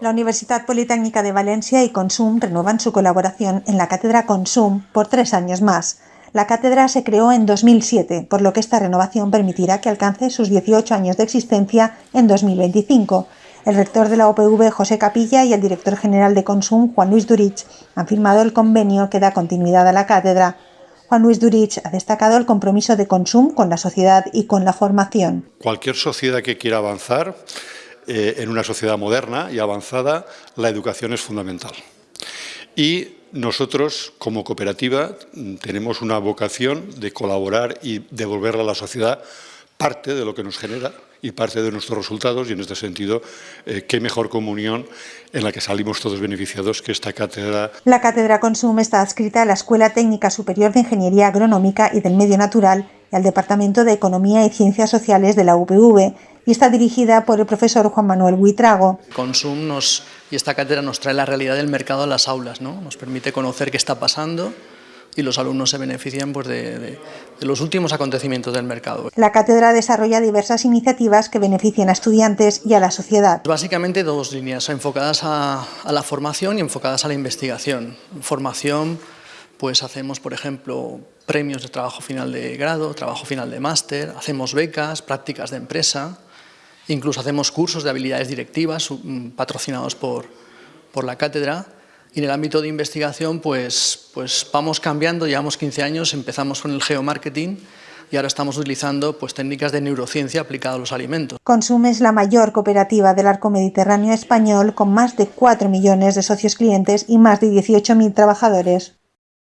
La Universidad Politécnica de Valencia y Consum renuevan su colaboración en la cátedra Consum por tres años más. La cátedra se creó en 2007, por lo que esta renovación permitirá que alcance sus 18 años de existencia en 2025. El rector de la OPV, José Capilla, y el director general de Consum, Juan Luis Durich, han firmado el convenio que da continuidad a la cátedra. Juan Luis Durich ha destacado el compromiso de Consum con la sociedad y con la formación. Cualquier sociedad que quiera avanzar, eh, en una sociedad moderna y avanzada, la educación es fundamental. Y nosotros, como cooperativa, tenemos una vocación de colaborar y devolverle a la sociedad parte de lo que nos genera y parte de nuestros resultados y en este sentido eh, qué mejor comunión en la que salimos todos beneficiados que esta cátedra. La cátedra Consum está adscrita a la Escuela Técnica Superior de Ingeniería Agronómica y del Medio Natural y al Departamento de Economía y Ciencias Sociales de la UPV y está dirigida por el profesor Juan Manuel Buitrago. Consum nos, y esta cátedra nos trae la realidad del mercado a las aulas, ¿no? nos permite conocer qué está pasando y los alumnos se benefician pues, de, de, de, los últimos acontecimientos del mercado. La cátedra desarrolla diversas iniciativas que benefician a estudiantes y a la sociedad. Básicamente dos líneas, enfocadas a, a la formación y enfocadas a la investigación. Formación, pues hacemos, por ejemplo, premios de trabajo final de grado, trabajo final de máster, hacemos becas, prácticas de empresa, incluso hacemos cursos de habilidades directivas mm, patrocinados por, por la cátedra y en el ámbito de investigación, pues, pues vamos cambiando, llevamos 15 años, empezamos con el geomarketing y ahora estamos utilizando pues, técnicas de neurociencia aplicadas a los alimentos. Consume es la mayor cooperativa del arco mediterráneo español con más de 4 millones de socios clientes y más de 18.000 trabajadores.